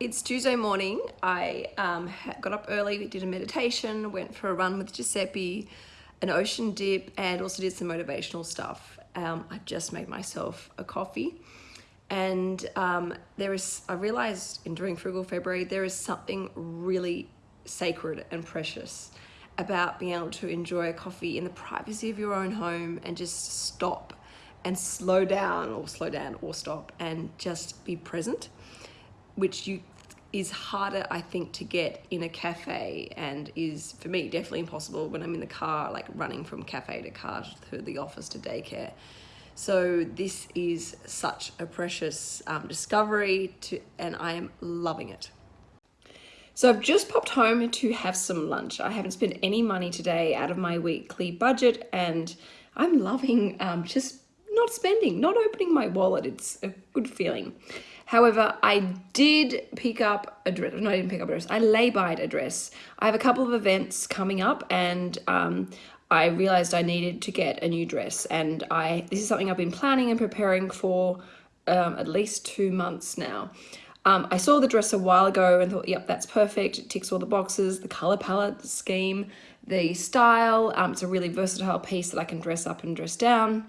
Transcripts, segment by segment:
It's Tuesday morning. I um, got up early, did a meditation, went for a run with Giuseppe, an ocean dip, and also did some motivational stuff. Um, I just made myself a coffee. And um, there is, I realized in during Frugal February, there is something really sacred and precious about being able to enjoy a coffee in the privacy of your own home and just stop and slow down or slow down or stop and just be present which you is harder I think to get in a cafe and is for me definitely impossible when I'm in the car like running from cafe to car to the office to daycare. So this is such a precious um, discovery to and I am loving it. So I've just popped home to have some lunch. I haven't spent any money today out of my weekly budget and I'm loving um, just not spending not opening my wallet. It's a good feeling However, I did pick up a dress. No, I didn't pick up a dress. I lay-byed a dress. I have a couple of events coming up and um, I realized I needed to get a new dress. And I this is something I've been planning and preparing for um, at least two months now. Um, I saw the dress a while ago and thought, yep, that's perfect. It ticks all the boxes, the color palette, the scheme, the style. Um, it's a really versatile piece that I can dress up and dress down.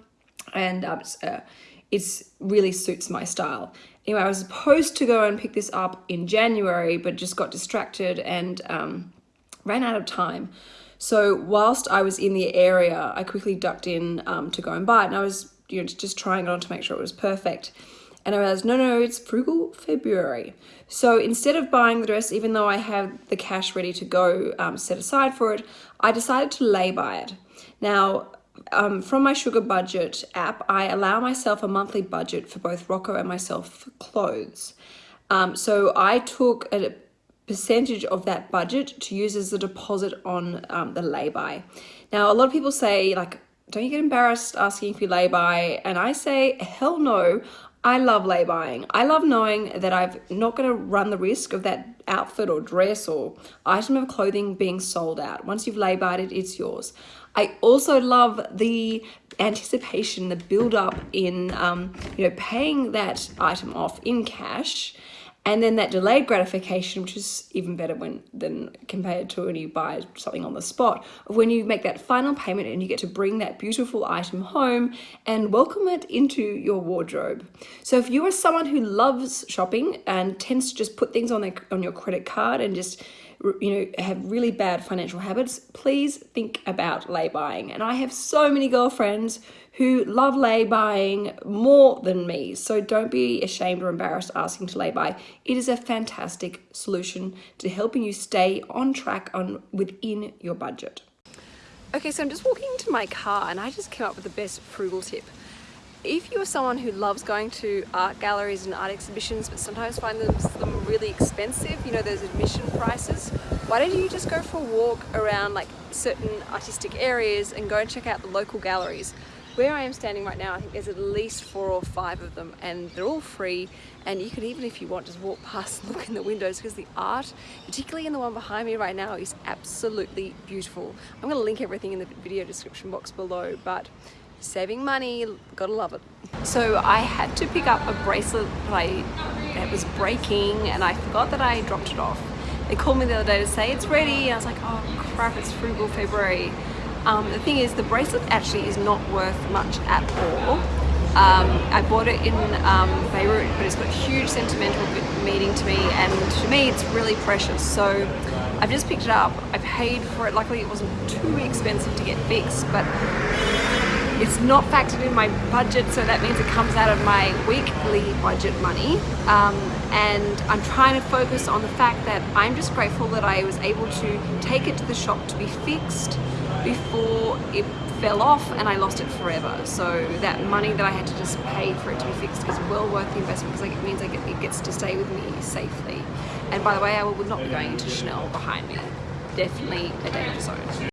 And um, it's, uh, it's really suits my style. Anyway, I was supposed to go and pick this up in January, but just got distracted and um, ran out of time. So whilst I was in the area, I quickly ducked in um, to go and buy it. And I was you know, just trying it on to make sure it was perfect. And I realized, no, no, it's frugal February. So instead of buying the dress, even though I have the cash ready to go um, set aside for it, I decided to lay by it. Now, um, from my Sugar Budget app, I allow myself a monthly budget for both Rocco and myself clothes. Um, so I took a percentage of that budget to use as a deposit on um, the lay-by. Now, a lot of people say, like, don't you get embarrassed asking if you lay-by? And I say, hell no. I love lay-buying. I love knowing that I'm not going to run the risk of that outfit or dress or item of clothing being sold out. Once you've lay-buyed it, it's yours. I also love the anticipation, the build up in, um, you know, paying that item off in cash and then that delayed gratification, which is even better when than compared to when you buy something on the spot, when you make that final payment and you get to bring that beautiful item home and welcome it into your wardrobe. So if you are someone who loves shopping and tends to just put things on their on your credit card and just you know, have really bad financial habits, please think about lay buying. And I have so many girlfriends who love lay buying more than me. So don't be ashamed or embarrassed asking to lay buy. It is a fantastic solution to helping you stay on track on within your budget. Okay, so I'm just walking into my car and I just came up with the best frugal tip if you're someone who loves going to art galleries and art exhibitions but sometimes find them, them really expensive, you know, those admission prices, why don't you just go for a walk around like certain artistic areas and go and check out the local galleries. Where I am standing right now, I think there's at least four or five of them and they're all free and you can even if you want just walk past and look in the windows because the art, particularly in the one behind me right now, is absolutely beautiful. I'm going to link everything in the video description box below but saving money, gotta love it. So I had to pick up a bracelet that I that was breaking and I forgot that I dropped it off. They called me the other day to say it's ready and I was like, oh crap, it's frugal February. Um, the thing is, the bracelet actually is not worth much at all. Um, I bought it in um, Beirut, but it's got huge sentimental meaning to me, and to me, it's really precious. So I've just picked it up. I paid for it. Luckily, it wasn't too expensive to get fixed, but it's not factored in my budget, so that means it comes out of my weekly budget money. Um, and I'm trying to focus on the fact that I'm just grateful that I was able to take it to the shop to be fixed before it fell off and I lost it forever. So that money that I had to just pay for it to be fixed is well worth the investment because it means it gets to stay with me safely. And by the way, I will not be going into Chanel behind me. Definitely a danger zone.